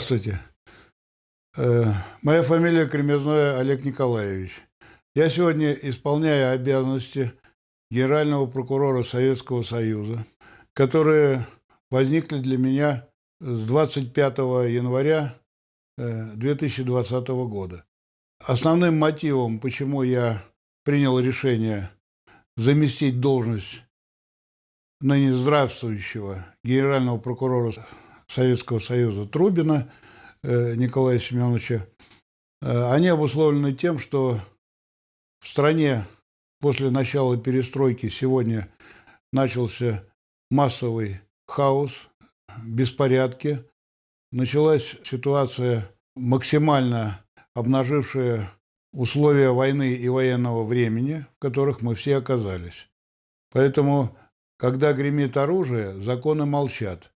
Здравствуйте. Э, моя фамилия Кремезной Олег Николаевич. Я сегодня исполняю обязанности генерального прокурора Советского Союза, которые возникли для меня с 25 января 2020 э, года. Основным мотивом, почему я принял решение заместить должность ныне здравствующего генерального прокурора Советского Союза Трубина э, Николая Семеновича, э, они обусловлены тем, что в стране после начала перестройки сегодня начался массовый хаос, беспорядки. Началась ситуация, максимально обнажившая условия войны и военного времени, в которых мы все оказались. Поэтому, когда гремит оружие, законы молчат.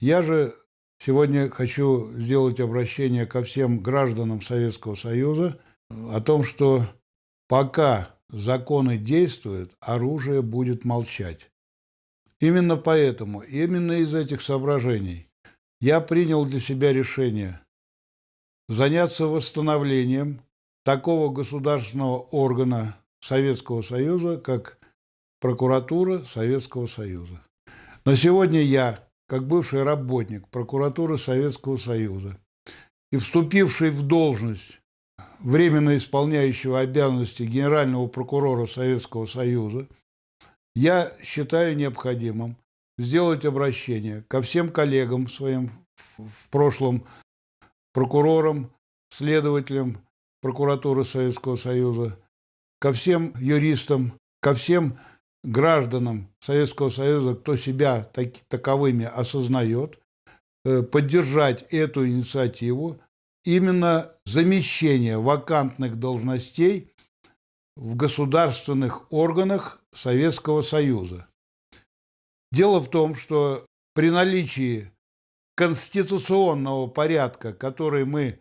Я же сегодня хочу сделать обращение ко всем гражданам Советского Союза о том, что пока законы действуют, оружие будет молчать. Именно поэтому, именно из этих соображений я принял для себя решение заняться восстановлением такого государственного органа Советского Союза, как прокуратура Советского Союза. На сегодня я как бывший работник прокуратуры Советского Союза и вступивший в должность временно исполняющего обязанности генерального прокурора Советского Союза, я считаю необходимым сделать обращение ко всем коллегам своим в прошлом прокурорам, следователям прокуратуры Советского Союза, ко всем юристам, ко всем гражданам Советского Союза, кто себя так, таковыми осознает, э, поддержать эту инициативу, именно замещение вакантных должностей в государственных органах Советского Союза. Дело в том, что при наличии конституционного порядка, который мы,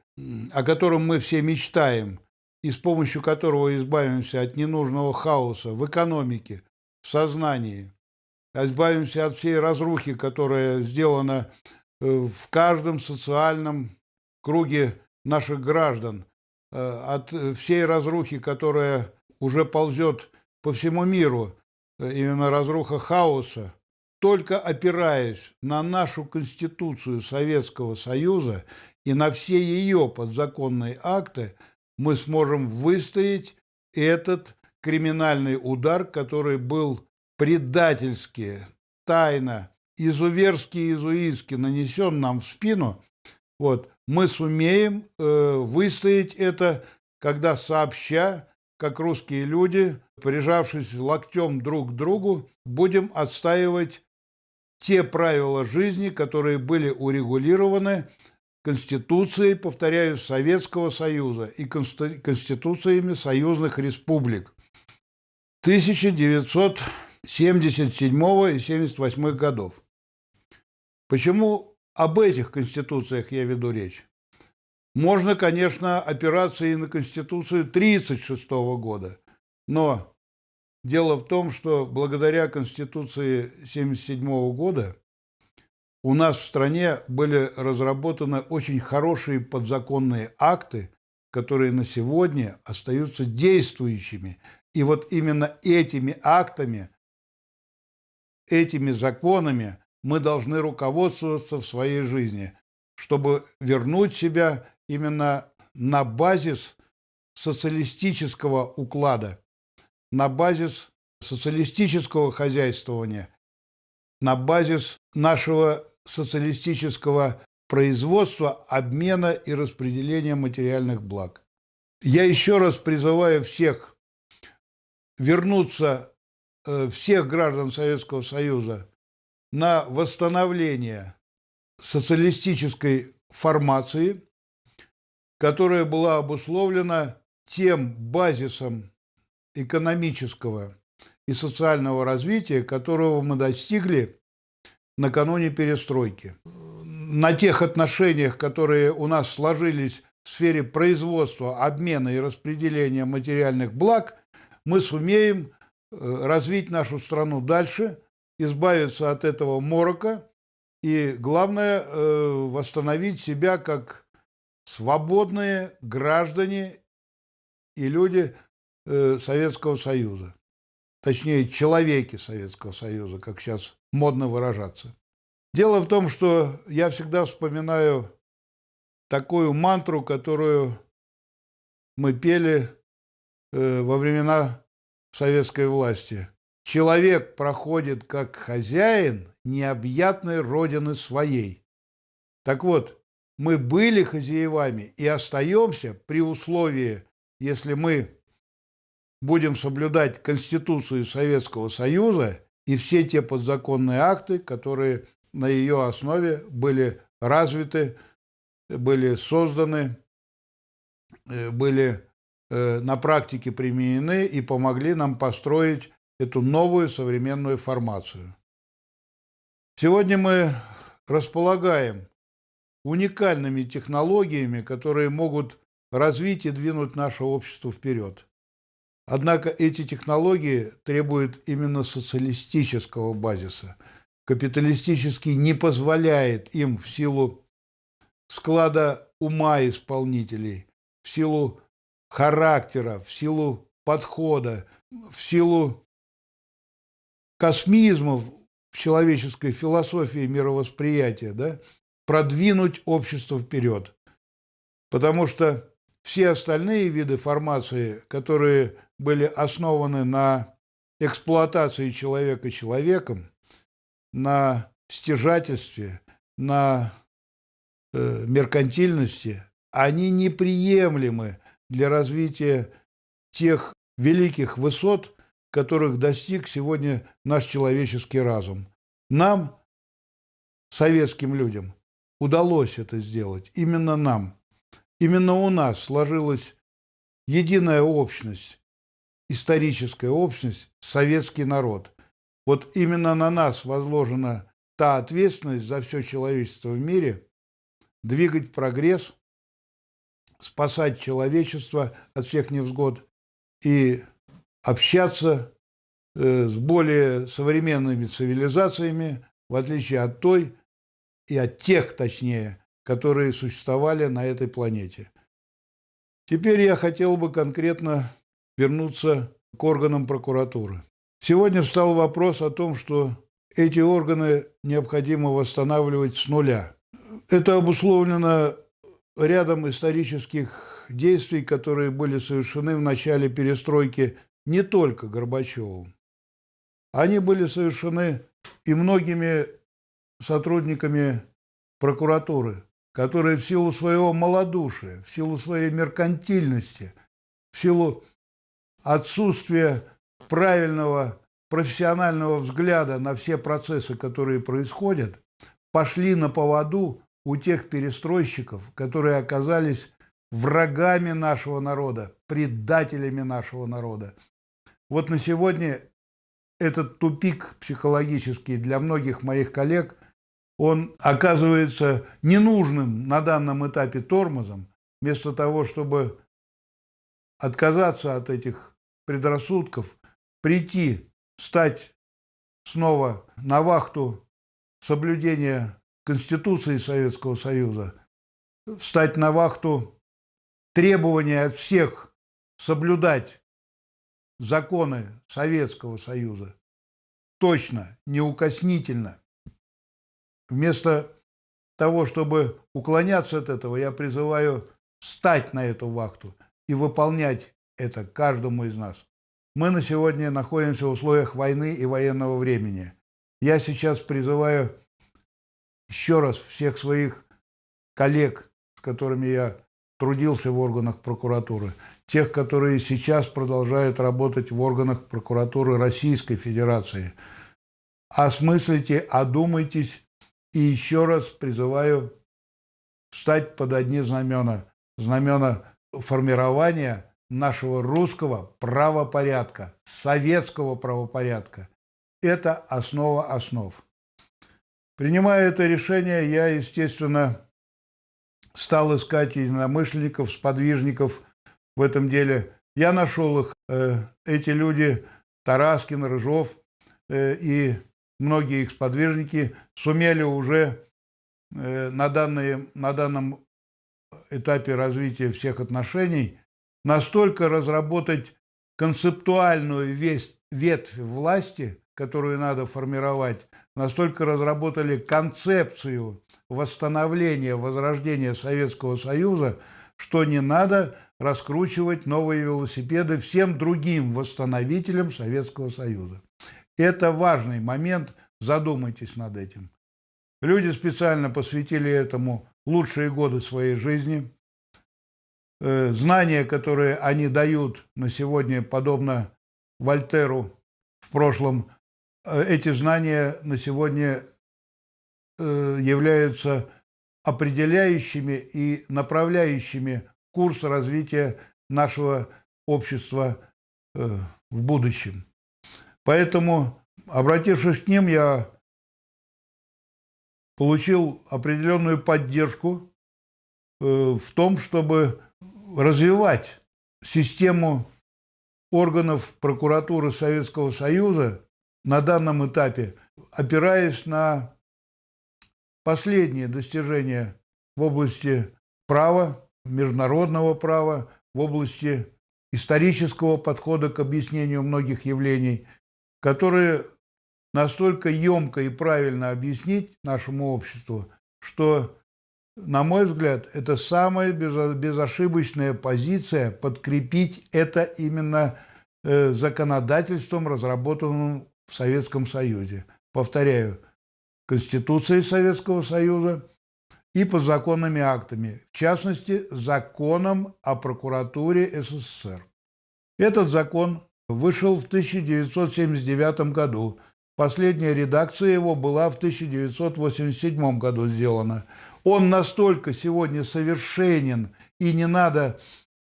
о котором мы все мечтаем, и с помощью которого избавимся от ненужного хаоса в экономике, сознании. Избавимся от всей разрухи, которая сделана э, в каждом социальном круге наших граждан, э, от всей разрухи, которая уже ползет по всему миру, э, именно разруха хаоса, только опираясь на нашу Конституцию Советского Союза и на все ее подзаконные акты, мы сможем выстоять этот криминальный удар, который был предательски, тайно, изуверски и изуистски нанесен нам в спину, вот, мы сумеем э, выстоять это, когда сообща, как русские люди, прижавшись локтем друг к другу, будем отстаивать те правила жизни, которые были урегулированы Конституцией, повторяю, Советского Союза и конституциями союзных республик. 1977 и 78 годов. Почему об этих конституциях я веду речь? Можно, конечно, опираться и на Конституцию 1936 года, но дело в том, что благодаря Конституции 1977 года у нас в стране были разработаны очень хорошие подзаконные акты, которые на сегодня остаются действующими и вот именно этими актами, этими законами мы должны руководствоваться в своей жизни, чтобы вернуть себя именно на базис социалистического уклада, на базис социалистического хозяйствования, на базис нашего социалистического производства, обмена и распределения материальных благ. Я еще раз призываю всех вернуться э, всех граждан Советского Союза на восстановление социалистической формации, которая была обусловлена тем базисом экономического и социального развития, которого мы достигли накануне перестройки. На тех отношениях, которые у нас сложились в сфере производства, обмена и распределения материальных благ, мы сумеем э, развить нашу страну дальше, избавиться от этого морока И главное э, восстановить себя как свободные граждане и люди э, Советского Союза. Точнее, человеки Советского Союза, как сейчас модно выражаться. Дело в том, что я всегда вспоминаю такую мантру, которую мы пели э, во времена советской власти. Человек проходит как хозяин необъятной родины своей. Так вот, мы были хозяевами и остаемся при условии, если мы будем соблюдать Конституцию Советского Союза и все те подзаконные акты, которые на ее основе были развиты, были созданы, э, были на практике применены и помогли нам построить эту новую современную формацию. Сегодня мы располагаем уникальными технологиями, которые могут развить и двинуть наше общество вперед. Однако эти технологии требуют именно социалистического базиса. Капиталистический не позволяет им в силу склада ума исполнителей, в силу характера, в силу подхода, в силу космизмов в человеческой философии мировосприятия, да, продвинуть общество вперед. Потому что все остальные виды формации, которые были основаны на эксплуатации человека человеком, на стяжательстве, на э, меркантильности, они неприемлемы для развития тех великих высот, которых достиг сегодня наш человеческий разум. Нам, советским людям, удалось это сделать. Именно нам. Именно у нас сложилась единая общность, историческая общность, советский народ. Вот именно на нас возложена та ответственность за все человечество в мире, двигать прогресс, спасать человечество от всех невзгод и общаться э, с более современными цивилизациями, в отличие от той и от тех, точнее, которые существовали на этой планете. Теперь я хотел бы конкретно вернуться к органам прокуратуры. Сегодня встал вопрос о том, что эти органы необходимо восстанавливать с нуля. Это обусловлено рядом исторических действий, которые были совершены в начале перестройки не только Горбачевым. Они были совершены и многими сотрудниками прокуратуры, которые в силу своего малодушия, в силу своей меркантильности, в силу отсутствия правильного профессионального взгляда на все процессы, которые происходят, пошли на поводу у тех перестройщиков, которые оказались врагами нашего народа, предателями нашего народа, вот на сегодня этот тупик психологический для многих моих коллег, он оказывается ненужным на данном этапе тормозом, вместо того, чтобы отказаться от этих предрассудков, прийти, стать снова на вахту соблюдения Конституции Советского Союза, встать на вахту требования от всех соблюдать законы Советского Союза. Точно, неукоснительно. Вместо того, чтобы уклоняться от этого, я призываю встать на эту вахту и выполнять это каждому из нас. Мы на сегодня находимся в условиях войны и военного времени. Я сейчас призываю еще раз всех своих коллег, с которыми я трудился в органах прокуратуры, тех, которые сейчас продолжают работать в органах прокуратуры Российской Федерации. Осмыслите, одумайтесь и еще раз призываю встать под одни знамена. Знамена формирования нашего русского правопорядка, советского правопорядка. Это основа основ. Принимая это решение, я, естественно, стал искать единомышленников, сподвижников в этом деле. Я нашел их. Э, эти люди, Тараскин, Рыжов э, и многие их сподвижники сумели уже э, на, данные, на данном этапе развития всех отношений настолько разработать концептуальную весь, ветвь власти, которую надо формировать, настолько разработали концепцию восстановления, возрождения Советского Союза, что не надо раскручивать новые велосипеды всем другим восстановителям Советского Союза. Это важный момент, задумайтесь над этим. Люди специально посвятили этому лучшие годы своей жизни. Э, знания, которые они дают на сегодня, подобно Вольтеру в прошлом, эти знания на сегодня э, являются определяющими и направляющими курс развития нашего общества в будущем. Поэтому, обратившись к ним, я получил определенную поддержку в том, чтобы развивать систему органов прокуратуры Советского Союза на данном этапе, опираясь на последние достижения в области права, международного права, в области исторического подхода к объяснению многих явлений, которые настолько емко и правильно объяснить нашему обществу, что на мой взгляд, это самая безошибочная позиция подкрепить это именно э, законодательством, разработанным в Советском Союзе. Повторяю, Конституцией Советского Союза и подзаконными актами, в частности, законом о прокуратуре СССР. Этот закон вышел в 1979 году. Последняя редакция его была в 1987 году сделана. Он настолько сегодня совершенен, и не надо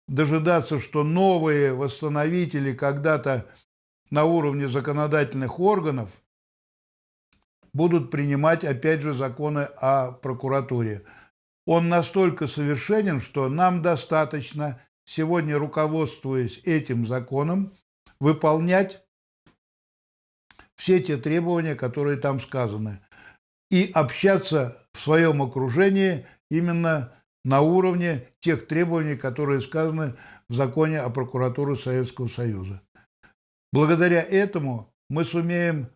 дожидаться, что новые восстановители когда-то на уровне законодательных органов будут принимать, опять же, законы о прокуратуре. Он настолько совершенен, что нам достаточно сегодня, руководствуясь этим законом, выполнять все те требования, которые там сказаны, и общаться в своем окружении именно на уровне тех требований, которые сказаны в законе о прокуратуре Советского Союза. Благодаря этому мы сумеем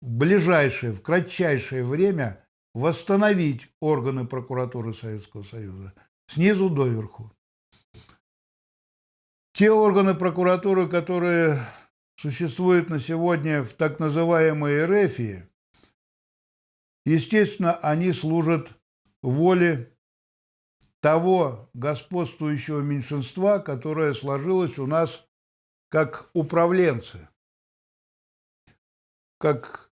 в ближайшее, в кратчайшее время восстановить органы прокуратуры Советского Союза снизу доверху. Те органы прокуратуры, которые существуют на сегодня в так называемой РФии, Естественно, они служат воле того господствующего меньшинства, которое сложилось у нас как управленцы, как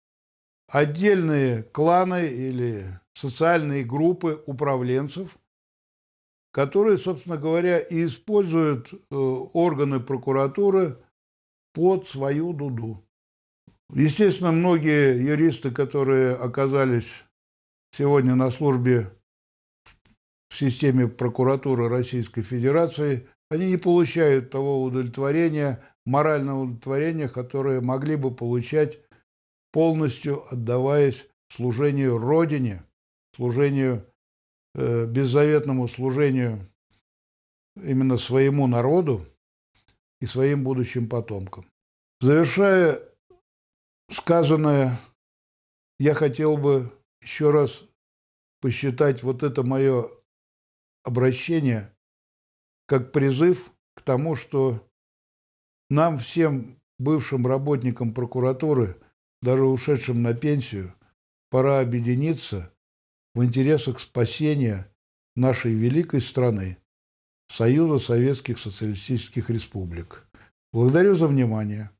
отдельные кланы или социальные группы управленцев, которые, собственно говоря, и используют э, органы прокуратуры под свою дуду. Естественно, многие юристы, которые оказались сегодня на службе в системе прокуратуры Российской Федерации, они не получают того удовлетворения, морального удовлетворения, которое могли бы получать полностью отдаваясь служению Родине, служению, э, беззаветному служению именно своему народу и своим будущим потомкам. Завершая сказанное я хотел бы еще раз посчитать вот это мое обращение как призыв к тому, что нам всем бывшим работникам прокуратуры, даже ушедшим на пенсию, пора объединиться в интересах спасения нашей великой страны, Союза Советских Социалистических Республик. Благодарю за внимание.